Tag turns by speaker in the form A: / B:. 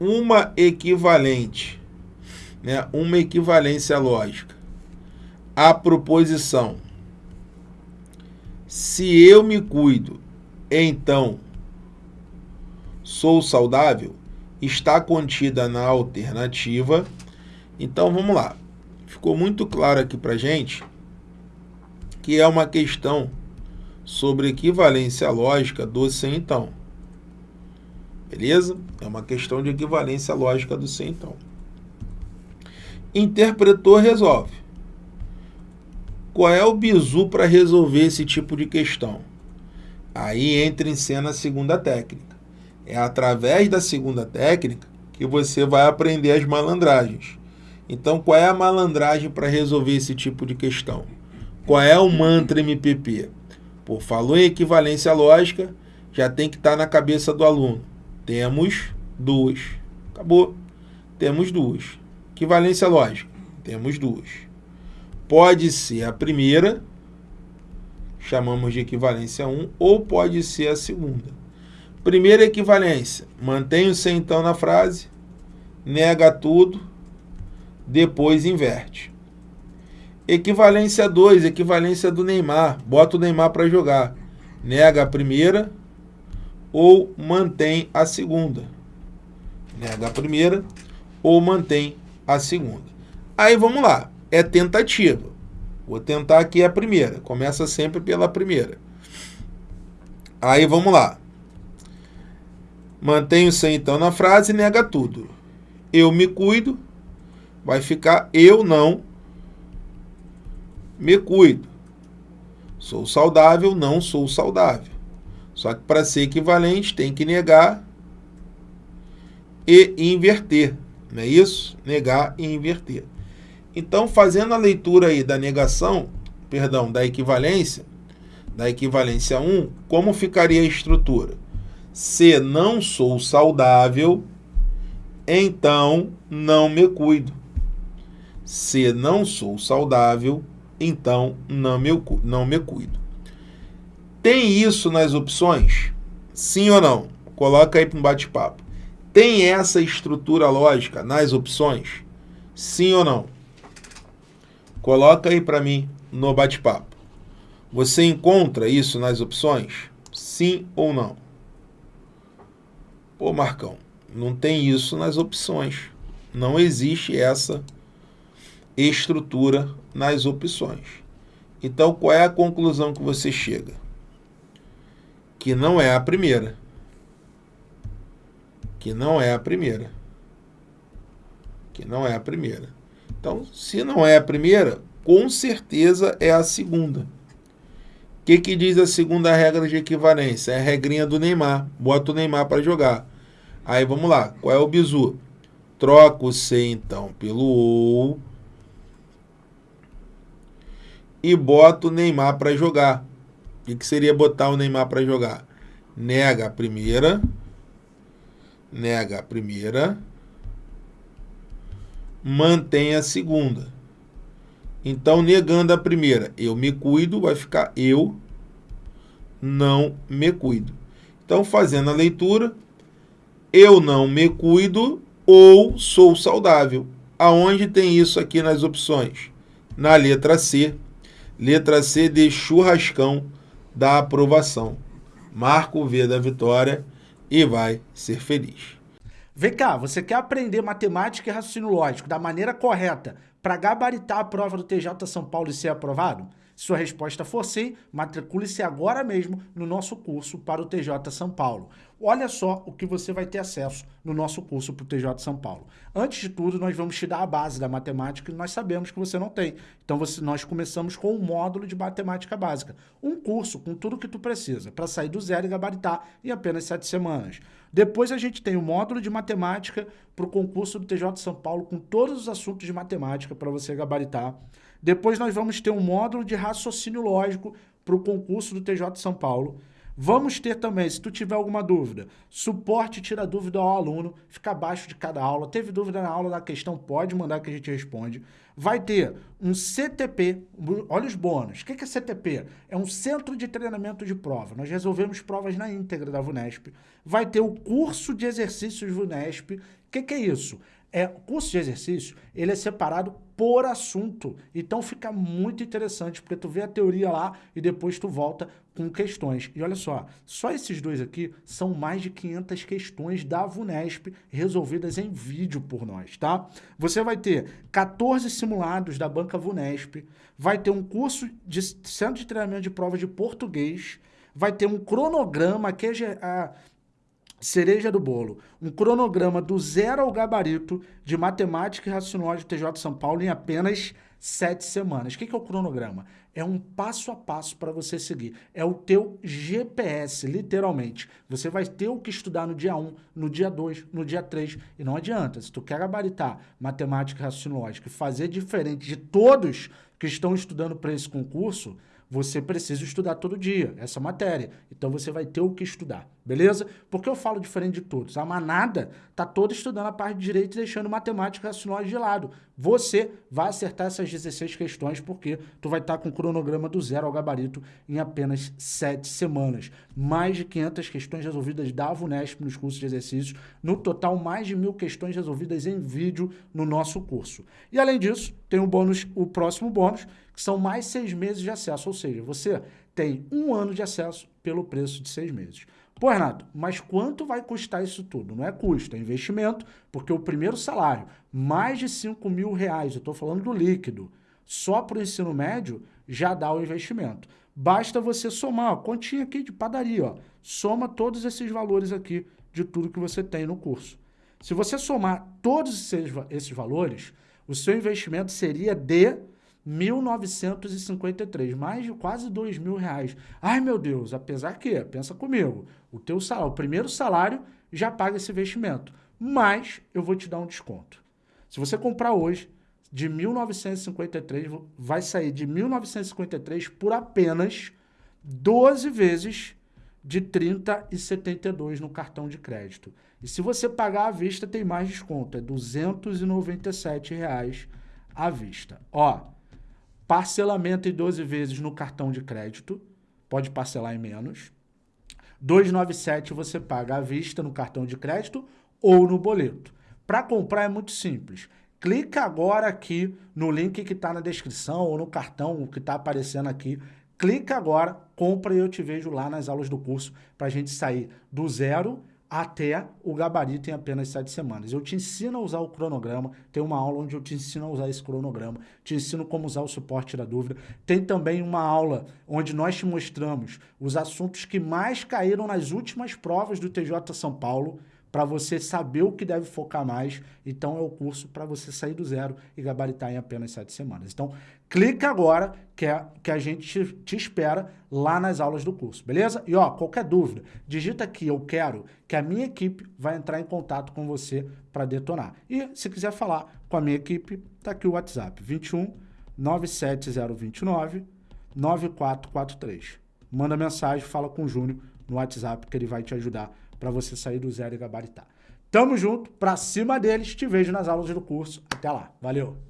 A: uma equivalente, né, uma equivalência lógica à proposição se eu me cuido, então sou saudável, está contida na alternativa. Então vamos lá. Ficou muito claro aqui para gente que é uma questão sobre equivalência lógica do sem então. Beleza? É uma questão de equivalência lógica do sem então. Interpretou, resolve. Qual é o bizu para resolver esse tipo de questão? Aí entra em cena a segunda técnica. É através da segunda técnica que você vai aprender as malandragens. Então, qual é a malandragem para resolver esse tipo de questão? Qual é o mantra MPP? Pô, falou em equivalência lógica, já tem que estar tá na cabeça do aluno. Temos duas. Acabou. Temos duas. Equivalência lógica. Temos duas. Pode ser a primeira, chamamos de equivalência 1, ou pode ser a segunda. Primeira equivalência, mantém o sem então na frase, nega tudo, depois inverte. Equivalência 2, equivalência do Neymar, bota o Neymar para jogar. Nega a primeira ou mantém a segunda. Nega a primeira ou mantém a segunda. Aí vamos lá é tentativa. Vou tentar aqui a primeira. Começa sempre pela primeira. Aí vamos lá. Mantenho-se então na frase nega tudo. Eu me cuido. Vai ficar eu não me cuido. Sou saudável, não sou saudável. Só que para ser equivalente tem que negar e inverter. Não é isso? Negar e inverter. Então, fazendo a leitura aí da negação, perdão, da equivalência, da equivalência 1, como ficaria a estrutura? Se não sou saudável, então não me cuido. Se não sou saudável, então não me, não me cuido. Tem isso nas opções? Sim ou não? Coloca aí para um bate-papo. Tem essa estrutura lógica nas opções? Sim ou não? Coloca aí para mim no bate-papo. Você encontra isso nas opções? Sim ou não? Pô, Marcão, não tem isso nas opções. Não existe essa estrutura nas opções. Então, qual é a conclusão que você chega? Que não é a primeira. Que não é a primeira. Que não é a primeira. Então, se não é a primeira, com certeza é a segunda. O que, que diz a segunda regra de equivalência? É a regrinha do Neymar. Bota o Neymar para jogar. Aí vamos lá. Qual é o bizu? Troca o C, então, pelo OU. E bota o Neymar para jogar. O que, seria botar o Neymar para jogar? Nega a primeira. Nega a primeira mantém a segunda. Então, negando a primeira, eu me cuido, vai ficar eu não me cuido. Então, fazendo a leitura, eu não me cuido ou sou saudável. Aonde tem isso aqui nas opções? Na letra C. Letra C de churrascão da aprovação. Marca o V da vitória e vai ser feliz.
B: Vem cá, você quer aprender matemática e raciocínio lógico da maneira correta para gabaritar a prova do TJ São Paulo e ser aprovado? Se sua resposta for sim, matricule-se agora mesmo no nosso curso para o TJ São Paulo. Olha só o que você vai ter acesso no nosso curso para o TJ São Paulo. Antes de tudo, nós vamos te dar a base da matemática que nós sabemos que você não tem. Então, você, nós começamos com um módulo de matemática básica. Um curso com tudo o que tu precisa para sair do zero e gabaritar em apenas sete semanas. Depois a gente tem o módulo de matemática para o concurso do TJ São Paulo com todos os assuntos de matemática para você gabaritar. Depois nós vamos ter um módulo de raciocínio lógico para o concurso do TJ São Paulo. Vamos ter também, se tu tiver alguma dúvida, suporte tira dúvida ao aluno, fica abaixo de cada aula. Teve dúvida na aula da questão, pode mandar que a gente responde. Vai ter um CTP, olha os bônus. O que é CTP? É um Centro de Treinamento de Prova. Nós resolvemos provas na íntegra da VUNESP. Vai ter o curso de exercícios VUNESP. O que, que é isso? É, o curso de exercício, ele é separado por assunto. Então fica muito interessante, porque tu vê a teoria lá e depois tu volta com questões. E olha só, só esses dois aqui são mais de 500 questões da VUNESP resolvidas em vídeo por nós, tá? Você vai ter 14 simulados da banca VUNESP, vai ter um curso de centro de treinamento de prova de português, vai ter um cronograma que é cereja do bolo, um cronograma do zero ao gabarito de matemática e raciocínio TJ São Paulo em apenas sete semanas. O que é o cronograma? É um passo a passo para você seguir. É o teu GPS, literalmente. Você vai ter o que estudar no dia 1, no dia 2, no dia 3. E não adianta, se tu quer gabaritar matemática e raciocínio e fazer diferente de todos que estão estudando para esse concurso, você precisa estudar todo dia essa matéria. Então você vai ter o que estudar, beleza? Porque eu falo diferente de todos. A manada tá toda estudando a parte de direito e deixando matemática e racionais de lado. Você vai acertar essas 16 questões porque tu vai estar tá com o cronograma do zero ao gabarito em apenas 7 semanas. Mais de 500 questões resolvidas da VUNESP nos cursos de exercícios. No total, mais de mil questões resolvidas em vídeo no nosso curso. E além disso, tem o bônus, o próximo bônus, que são mais seis meses de acesso, ou seja, você tem um ano de acesso pelo preço de seis meses. Pô, Renato, mas quanto vai custar isso tudo? Não é custo, é investimento, porque o primeiro salário, mais de 5 mil reais, eu estou falando do líquido, só para o ensino médio, já dá o investimento. Basta você somar, ó, continha aqui de padaria, ó, soma todos esses valores aqui de tudo que você tem no curso. Se você somar todos esses, esses valores, o seu investimento seria de 1.953, mais de quase dois mil reais. Ai, meu Deus, apesar que, pensa comigo, o teu salário, o primeiro salário já paga esse investimento, mas eu vou te dar um desconto. Se você comprar hoje, de 1.953, vai sair de 1.953 por apenas 12 vezes de 30,72 no cartão de crédito. E se você pagar à vista, tem mais desconto, é 297 reais à vista. Ó, Parcelamento em 12 vezes no cartão de crédito, pode parcelar em menos. 297 você paga à vista no cartão de crédito ou no boleto. Para comprar é muito simples. Clica agora aqui no link que está na descrição ou no cartão que está aparecendo aqui. Clica agora, compra e eu te vejo lá nas aulas do curso para a gente sair do zero até o gabarito em apenas sete semanas. Eu te ensino a usar o cronograma, tem uma aula onde eu te ensino a usar esse cronograma, te ensino como usar o suporte da dúvida. Tem também uma aula onde nós te mostramos os assuntos que mais caíram nas últimas provas do TJ São Paulo, para você saber o que deve focar mais. Então, é o curso para você sair do zero e gabaritar em apenas sete semanas. Então, clica agora que, é, que a gente te, espera lá nas aulas do curso, beleza? E, ó, qualquer dúvida, digita aqui, eu quero, que a minha equipe vai entrar em contato com você para detonar. E, se quiser falar com a minha equipe, tá aqui o WhatsApp, 21 97029 9443. Manda mensagem, fala com o Júnior no WhatsApp que ele vai te ajudar para você sair do zero e gabaritar. Tamo junto, pra cima deles, te vejo nas aulas do curso. Até lá, valeu!